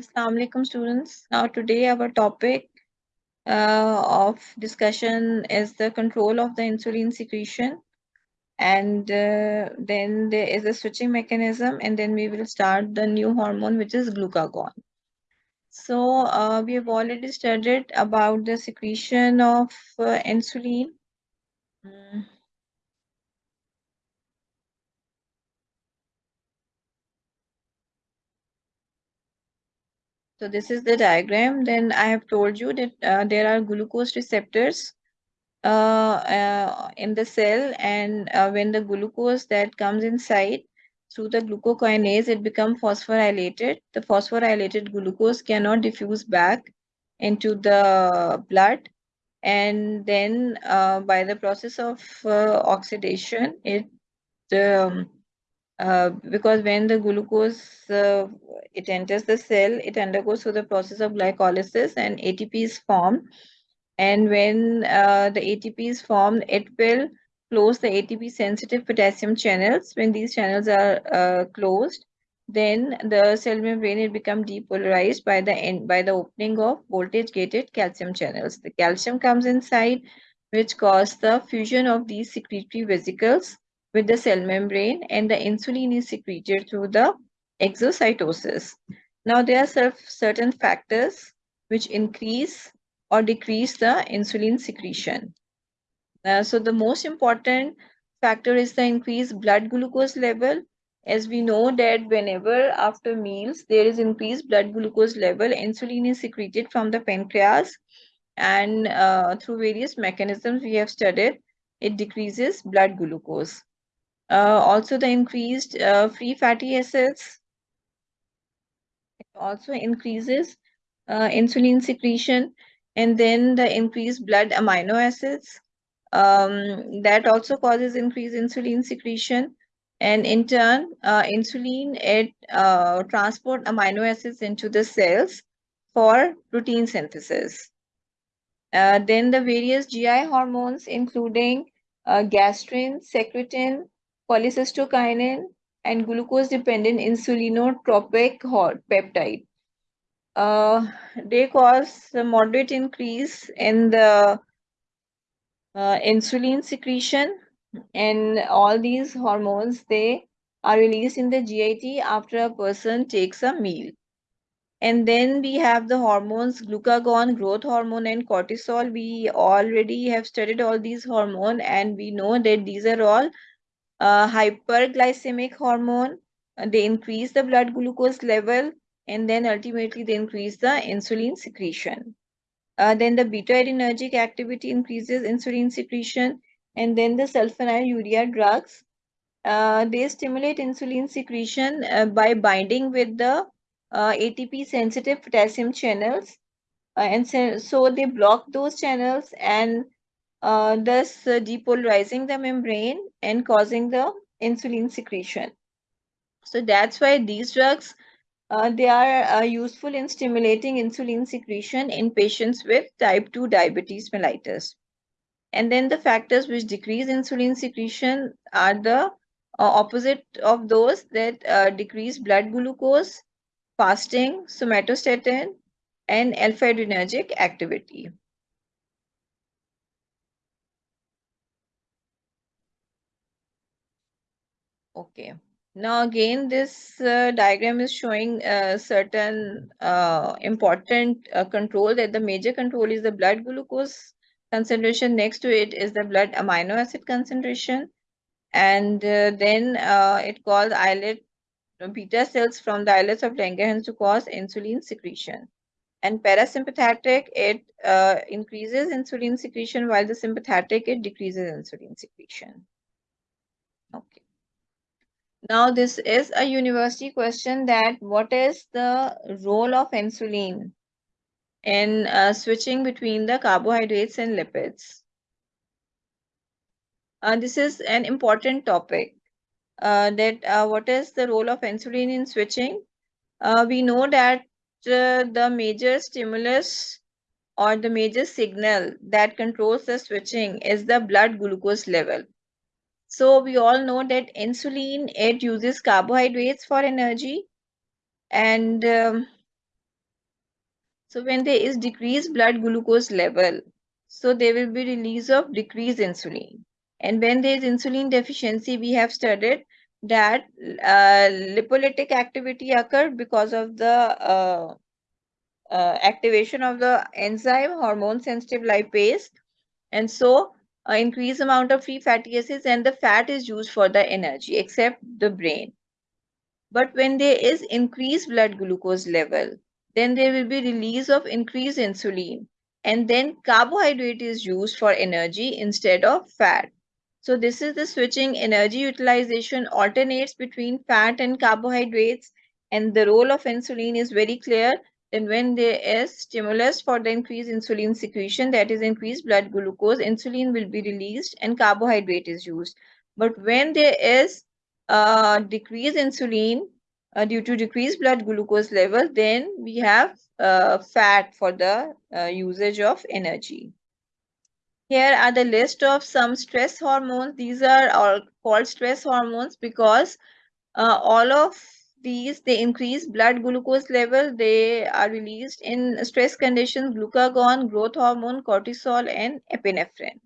Assalamu alaikum students. Now today our topic uh, of discussion is the control of the insulin secretion and uh, then there is a switching mechanism and then we will start the new hormone which is glucagon. So uh, we have already studied about the secretion of uh, insulin. Mm. So this is the diagram. Then I have told you that uh, there are glucose receptors uh, uh, in the cell and uh, when the glucose that comes inside through the glucokinase, it becomes phosphorylated. The phosphorylated glucose cannot diffuse back into the blood and then uh, by the process of uh, oxidation, it um, uh, because when the glucose uh, it enters the cell, it undergoes through the process of glycolysis and ATP is formed. And when uh, the ATP is formed, it will close the ATP sensitive potassium channels. When these channels are uh, closed, then the cell membrane it become depolarized by the end by the opening of voltage gated calcium channels. The calcium comes inside, which cause the fusion of these secretory vesicles with the cell membrane and the insulin is secreted through the exocytosis. Now there are certain factors which increase or decrease the insulin secretion. Uh, so the most important factor is the increased blood glucose level. As we know that whenever after meals there is increased blood glucose level, insulin is secreted from the pancreas and uh, through various mechanisms we have studied, it decreases blood glucose. Uh, also the increased uh, free fatty acids. It also increases uh, insulin secretion and then the increased blood amino acids. Um, that also causes increased insulin secretion and in turn uh, insulin it uh, transport amino acids into the cells for protein synthesis. Uh, then the various GI hormones including gastrin, secretin, cholecystokinin, and glucose-dependent insulinotropic peptide. Uh, they cause a moderate increase in the uh, insulin secretion and all these hormones, they are released in the GIT after a person takes a meal. And then we have the hormones, glucagon, growth hormone, and cortisol. We already have studied all these hormones and we know that these are all uh, hyperglycemic hormone, uh, they increase the blood glucose level and then ultimately they increase the insulin secretion. Uh, then the beta adrenergic activity increases insulin secretion and then the sulfonylurea drugs. Uh, they stimulate insulin secretion uh, by binding with the uh, ATP sensitive potassium channels. and so, so they block those channels and uh, thus depolarizing the membrane and causing the insulin secretion. So that's why these drugs, uh, they are uh, useful in stimulating insulin secretion in patients with type 2 diabetes mellitus. And then the factors which decrease insulin secretion are the uh, opposite of those that uh, decrease blood glucose, fasting, somatostatin, and alpha-adrenergic activity. Okay. Now again, this uh, diagram is showing uh, certain uh, important uh, control that the major control is the blood glucose concentration. Next to it is the blood amino acid concentration. And uh, then uh, it calls islet beta cells from the islets of Langerhans to cause insulin secretion. And parasympathetic, it increases insulin secretion while the sympathetic, it decreases insulin secretion. Okay. Now this is a university question that what is the role of insulin in uh, switching between the carbohydrates and lipids? Uh, this is an important topic uh, that uh, what is the role of insulin in switching? Uh, we know that uh, the major stimulus or the major signal that controls the switching is the blood glucose level. So we all know that insulin, it uses carbohydrates for energy. And um, So when there is decreased blood glucose level, so there will be release of decreased insulin. And when there is insulin deficiency, we have studied that uh, lipolytic activity occurred because of the uh, uh, activation of the enzyme hormone sensitive lipase. And so uh, increased amount of free fatty acids and the fat is used for the energy except the brain. But when there is increased blood glucose level, then there will be release of increased insulin and then carbohydrate is used for energy instead of fat. So this is the switching energy utilization alternates between fat and carbohydrates and the role of insulin is very clear. Then when there is stimulus for the increased insulin secretion, that is increased blood glucose, insulin will be released and carbohydrate is used. But when there is uh, decreased insulin uh, due to decreased blood glucose level, then we have uh, fat for the uh, usage of energy. Here are the list of some stress hormones. These are all called stress hormones because uh, all of these, they increase blood glucose level. They are released in stress conditions, glucagon, growth hormone, cortisol, and epinephrine.